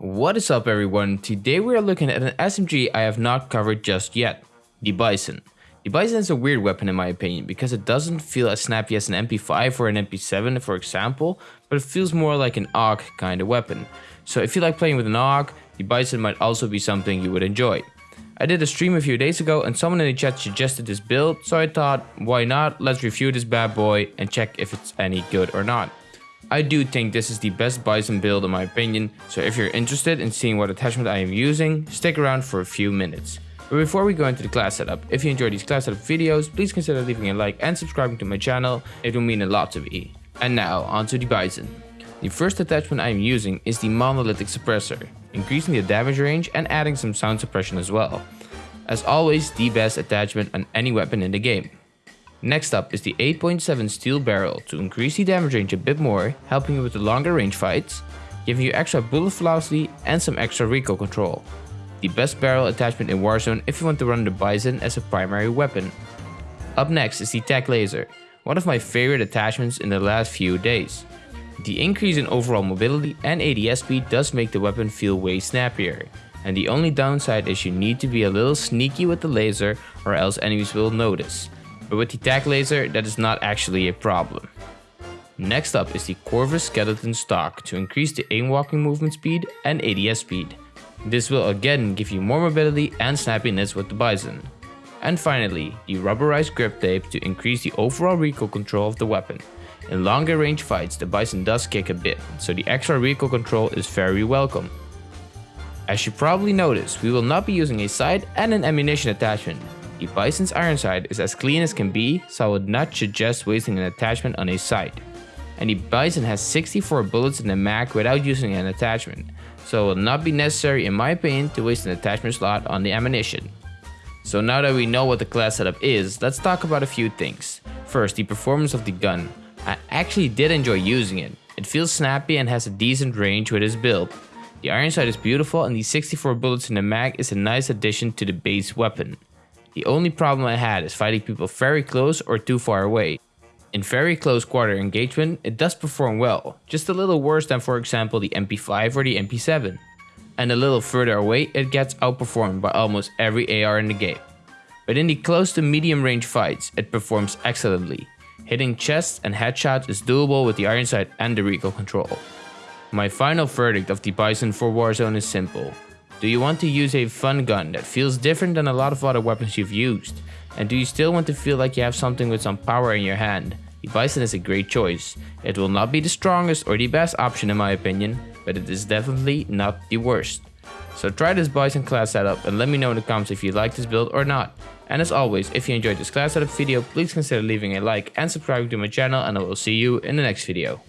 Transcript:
What is up everyone, today we are looking at an SMG I have not covered just yet, the Bizon. The Bizon is a weird weapon in my opinion because it doesn't feel as snappy as an MP5 or an MP7 for example, but it feels more like an AUG kind of weapon. So if you like playing with an AUG, the Bizon might also be something you would enjoy. I did a stream a few days ago and someone in the chat suggested this build, so I thought, why not, let's review this bad boy and check if it's any good or not. I do think this is the best bizon build in my opinion, so if you're interested in seeing what attachment I am using, stick around for a few minutes. But before we go into the class setup, if you enjoy these class setup videos, please consider leaving a like and subscribing to my channel, it will mean a lot to me. And now, onto the bizon. The first attachment I am using is the monolithic suppressor, increasing the damage range and adding some sound suppression as well. As always, the best attachment on any weapon in the game. Next up is the 8.7 steel barrel to increase the damage range a bit more, helping you with the longer range fights, giving you extra bullet velocity and some extra recoil control. The best barrel attachment in Warzone if you want to run the Bizon as a primary weapon. Up next is the Tac Laser, one of my favorite attachments in the last few days. The increase in overall mobility and ADS speed does make the weapon feel way snappier, and the only downside is you need to be a little sneaky with the laser or else enemies will notice but with the Tac Laser that is not actually a problem. Next up is the Corvus Skeleton Stock to increase the aim walking movement speed and ADS speed. This will again give you more mobility and snappiness with the Bizon. And finally, the rubberized grip tape to increase the overall recoil control of the weapon. In longer range fights the Bizon does kick a bit, so the extra recoil control is very welcome. As you probably noticed, we will not be using a sight and an ammunition attachment, the Bizon's iron sight is as clean as can be, so I would not suggest wasting an attachment on a sight. And the Bizon has 64 bullets in the mag without using an attachment, so it will not be necessary in my opinion to waste an attachment slot on the ammunition. So now that we know what the class setup is, let's talk about a few things. First, the performance of the gun. I actually did enjoy using it. It feels snappy and has a decent range with its build. The iron sight is beautiful and the 64 bullets in the mag is a nice addition to the base weapon. The only problem I had is fighting people very close or too far away. In very close quarter engagement, it does perform well, just a little worse than for example the MP5 or the MP7. And a little further away, it gets outperformed by almost every AR in the game. But in the close to medium range fights, it performs excellently. Hitting chests and headshots is doable with the iron sight and the recoil control. My final verdict of the Bizon for Warzone is simple. Do you want to use a fun gun that feels different than a lot of other weapons you've used? And do you still want to feel like you have something with some power in your hand? The Bizon is a great choice. It will not be the strongest or the best option in my opinion, but it is definitely not the worst. So try this Bizon class setup and let me know in the comments if you like this build or not. And as always, if you enjoyed this class setup video, please consider leaving a like and subscribing to my channel and I will see you in the next video.